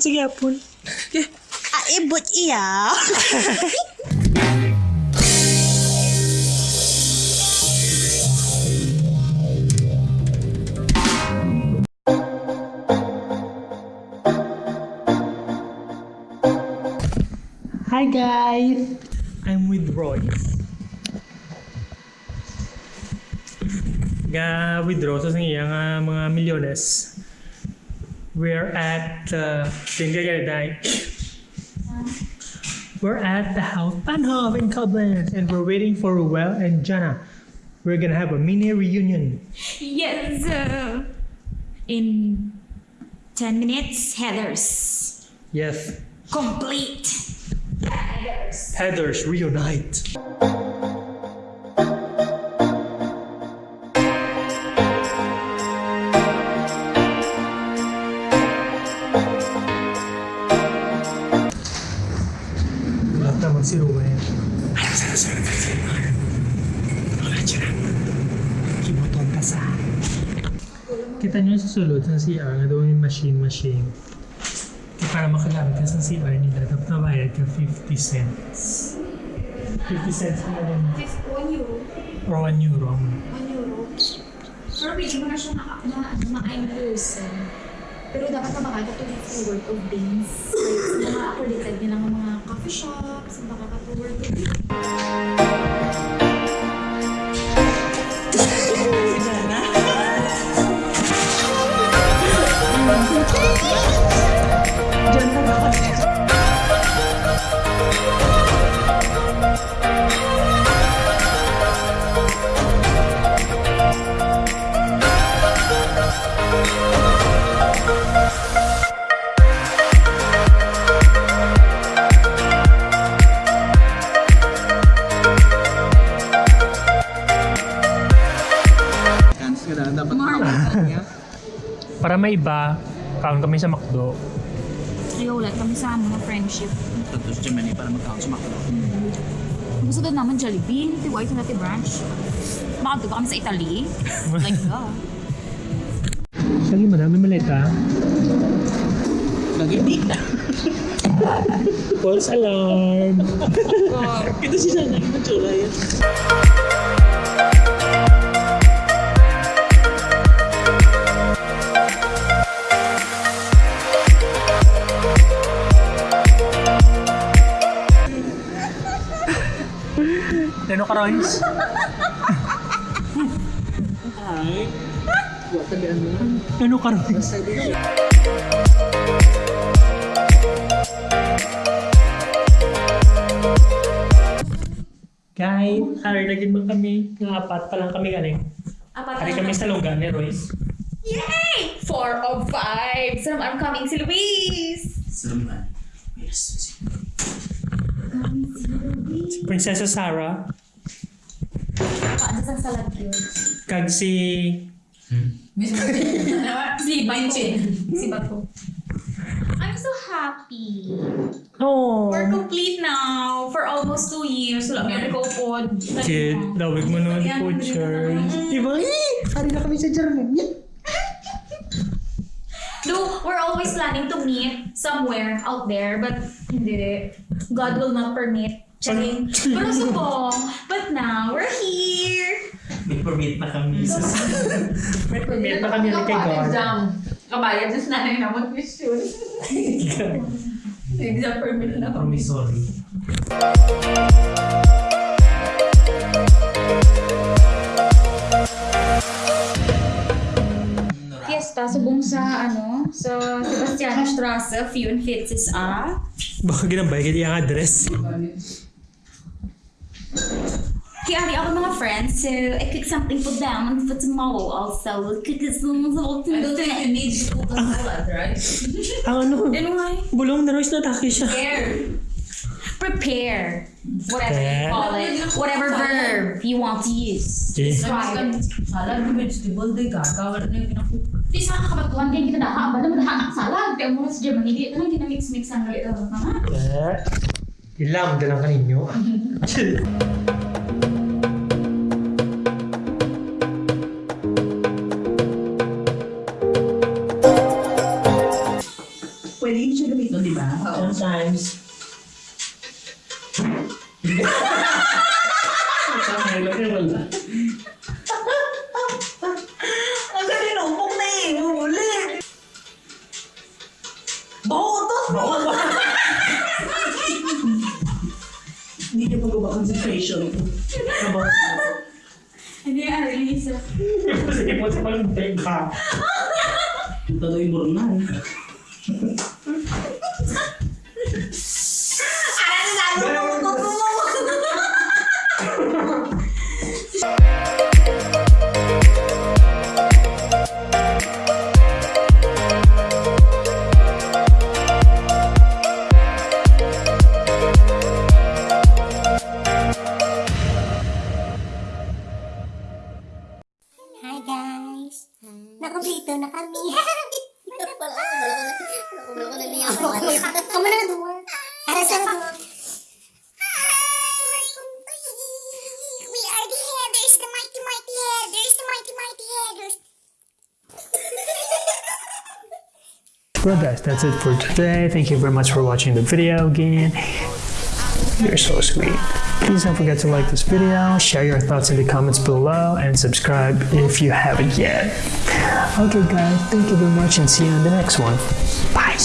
siapun. sih ya Ibu ya. ah, eh, iya. Hi guys, I'm with Roy. Gak withdraw Royce nga iya, mga milyones. We're at uh, Dinggagay. We're at the house Panhov in Koblenz and we're waiting for Ruel and Jana. We're gonna have a mini reunion. Yes. uh, in 10 minutes, Heathers. Yes, Complete. Heathers. Heathers reunite. Kita nyo sa sulod sa CR nga daw yung machine-machine. Kaya para makagamit ka sa CR nila, dapat nabayad ka 50 cents. 50 cents na rin. 1 euro. Or 1 euro. 1 euro. Pero pili mo na siya na, na, na person. Pero dapat na makaka to the worth of days. Like, mga accredited nila ng mga coffee shops, makaka to worth of days. Para may iba, kaon kami sa McDo. Kaya ulit kami sa mga friendship. Tapos Germany para mag-count sa Macdo. Gusto din naman Jollibee, Ti White na Ti Branch. Bakit ba kami sa Italy? Like, uh, Sige, madami maleta. Lagi di. False alarm! Kita si Sana, yung matsura yan. Ano ka, Royce? Ay. Ano ka, Royce? Basta di na. Kahit hari lagi mo kami, nga apat pa lang kami galing. apat Hari kami sa lungga ni Royce. Yay! Four of five! So, I'm coming si Luis! Serem Yes. Si Prinsesa Sarah, Paano sa salad yun? kag si... Si Banchin. Si Bato. I'm so happy. Oh! We're complete now for almost two years. Wala kami nag-upod. Kid, dawig mo naman ni Butcher. Diba? Hari na kami sa Germany. Though, we're always planning to meet somewhere out there, but hindi. God will not permit. Charing. Pero subong. But now, we're here. May permit na kami. May permit na kami ni kay God. Kabayad sa nanay na mag-mission. Exam permit na kami. Promissory. Fiesta, subong sa ano, sa Sebastiano Strasse, Fune Fitzes A. Baka ginambay kaya yung address. Kaya ari ako mga friends, so I cook something for them and for tomorrow also. We'll cook some something I don't think you need to put on salad, right? Ang ano? Ano nga eh? Bulong na Royce natake siya. Here. Prepare. Whatever you call it. Whatever verb you want to use. Okay. Describe it. Salad na vegetable, di gagawin na yung pinakuha. Di sa kakabatuan din kita daha. Bala mo daha ang salad. Kaya mo sa Germany, di lang ginamix-mix ang ito. Mama? i-lambda lang kaninyo. Pwede yun siya gamitin, no, di ba? Sometimes. Sometimes. Hindi niya magawa concentration. Hindi nga, release. Kasi mo sa pag-teka. Punta daw yung burnan. Hi Well guys, that's it for today. Thank you very much for watching the video again. You're so sweet. Please don't forget to like this video, share your thoughts in the comments below, and subscribe if you haven't yet. Okay guys, thank you very much and see you in the next one. Bye.